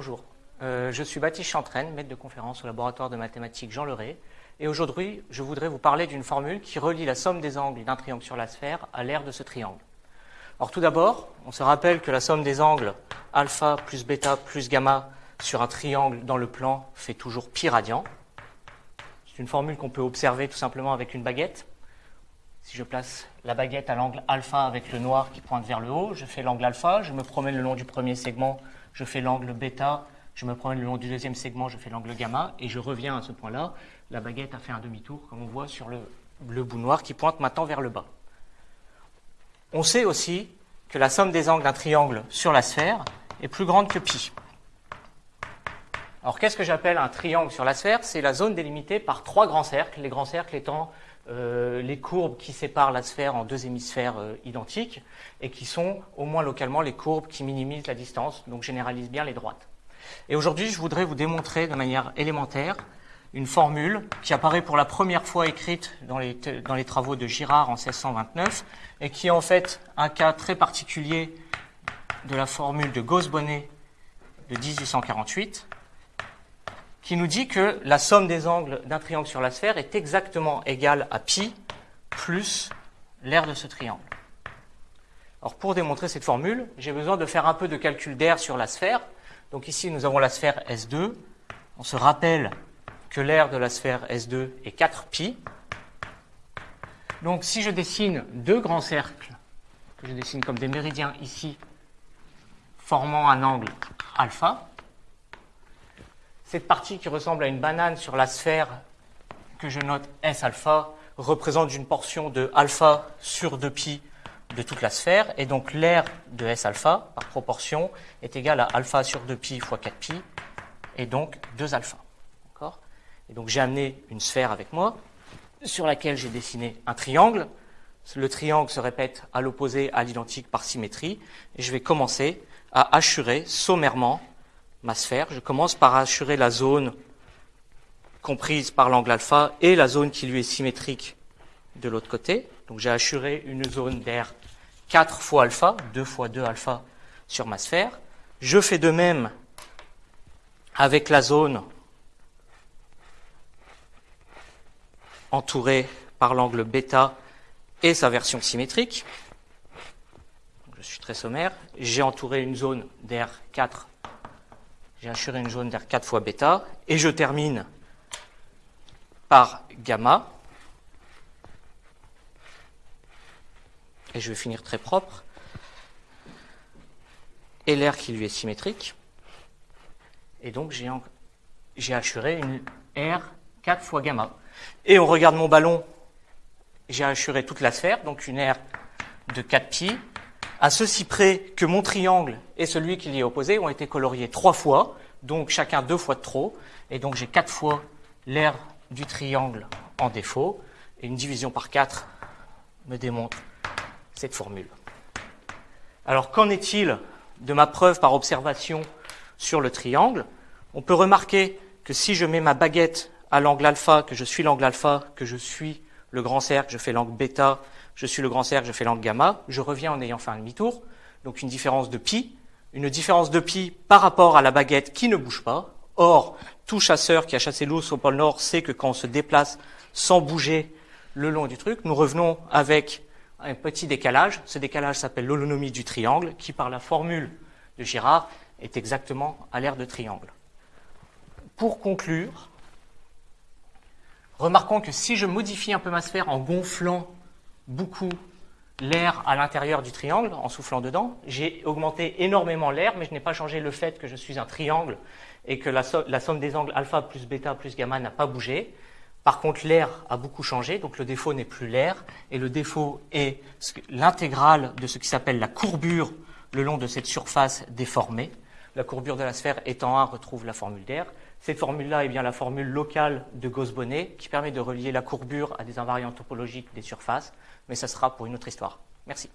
je suis Baptiste Chantraine, maître de conférence au laboratoire de mathématiques Jean Leray, et aujourd'hui, je voudrais vous parler d'une formule qui relie la somme des angles d'un triangle sur la sphère à l'aire de ce triangle. Alors tout d'abord, on se rappelle que la somme des angles alpha plus bêta plus gamma sur un triangle dans le plan fait toujours pi radian. C'est une formule qu'on peut observer tout simplement avec une baguette. Si je place la baguette à l'angle alpha avec le noir qui pointe vers le haut, je fais l'angle alpha, je me promène le long du premier segment, je fais l'angle bêta, je me promène le long du deuxième segment, je fais l'angle gamma, et je reviens à ce point-là. La baguette a fait un demi-tour, comme on voit sur le, le bout noir qui pointe maintenant vers le bas. On sait aussi que la somme des angles d'un triangle sur la sphère est plus grande que pi. Alors qu'est-ce que j'appelle un triangle sur la sphère? C'est la zone délimitée par trois grands cercles, les grands cercles étant euh, les courbes qui séparent la sphère en deux hémisphères euh, identiques et qui sont au moins localement les courbes qui minimisent la distance, donc généralisent bien les droites. Et aujourd'hui, je voudrais vous démontrer de manière élémentaire une formule qui apparaît pour la première fois écrite dans les, dans les travaux de Girard en 1629 et qui est en fait un cas très particulier de la formule de Gauss-Bonnet de 1848 qui nous dit que la somme des angles d'un triangle sur la sphère est exactement égale à pi plus l'aire de ce triangle. Alors pour démontrer cette formule, j'ai besoin de faire un peu de calcul d'air sur la sphère. Donc ici, nous avons la sphère S2. On se rappelle que l'aire de la sphère S2 est 4 pi. Donc si je dessine deux grands cercles, que je dessine comme des méridiens ici, formant un angle alpha, cette partie qui ressemble à une banane sur la sphère que je note S alpha représente une portion de alpha sur 2pi de toute la sphère, et donc l'aire de S alpha, par proportion, est égale à alpha sur 2pi fois 4pi, et donc 2 alpha. Et donc j'ai amené une sphère avec moi, sur laquelle j'ai dessiné un triangle. Le triangle se répète à l'opposé, à l'identique par symétrie, et je vais commencer à assurer sommairement ma sphère. Je commence par assurer la zone comprise par l'angle alpha et la zone qui lui est symétrique de l'autre côté. Donc j'ai assuré une zone d'air 4 fois alpha, 2 fois 2 alpha sur ma sphère. Je fais de même avec la zone entourée par l'angle bêta et sa version symétrique. Je suis très sommaire. J'ai entouré une zone d'air 4 j'ai assuré une zone d'air 4 fois bêta, et je termine par gamma, et je vais finir très propre, et l'air qui lui est symétrique, et donc j'ai assuré une R 4 fois gamma. Et on regarde mon ballon, j'ai assuré toute la sphère, donc une R de 4 pi, à ceci près que mon triangle et celui qui l'y est opposé ont été coloriés trois fois, donc chacun deux fois de trop, et donc j'ai quatre fois l'aire du triangle en défaut, et une division par quatre me démontre cette formule. Alors qu'en est-il de ma preuve par observation sur le triangle? On peut remarquer que si je mets ma baguette à l'angle alpha, que je suis l'angle alpha, que je suis le grand cercle, je fais l'angle bêta, je suis le grand cercle, je fais l'angle gamma, je reviens en ayant fait un demi-tour, donc une différence de pi, une différence de pi par rapport à la baguette qui ne bouge pas. Or, tout chasseur qui a chassé l'ours au pôle Nord sait que quand on se déplace sans bouger le long du truc, nous revenons avec un petit décalage. Ce décalage s'appelle l'holonomie du triangle, qui par la formule de Girard est exactement à l'aire de triangle. Pour conclure, remarquons que si je modifie un peu ma sphère en gonflant beaucoup l'air à l'intérieur du triangle en soufflant dedans. J'ai augmenté énormément l'air, mais je n'ai pas changé le fait que je suis un triangle et que la, somme des angles alpha plus bêta plus gamma n'a pas bougé. Par contre, l'air a beaucoup changé, donc le défaut n'est plus l'air, et le défaut est l'intégrale de ce qui s'appelle la courbure le long de cette surface déformée. La courbure de la sphère étant 1 retrouve la formule d'air. Cette formule-là est bien la formule locale de Gauss-Bonnet qui permet de relier la courbure à des invariants topologiques des surfaces, mais ça sera pour une autre histoire. Merci.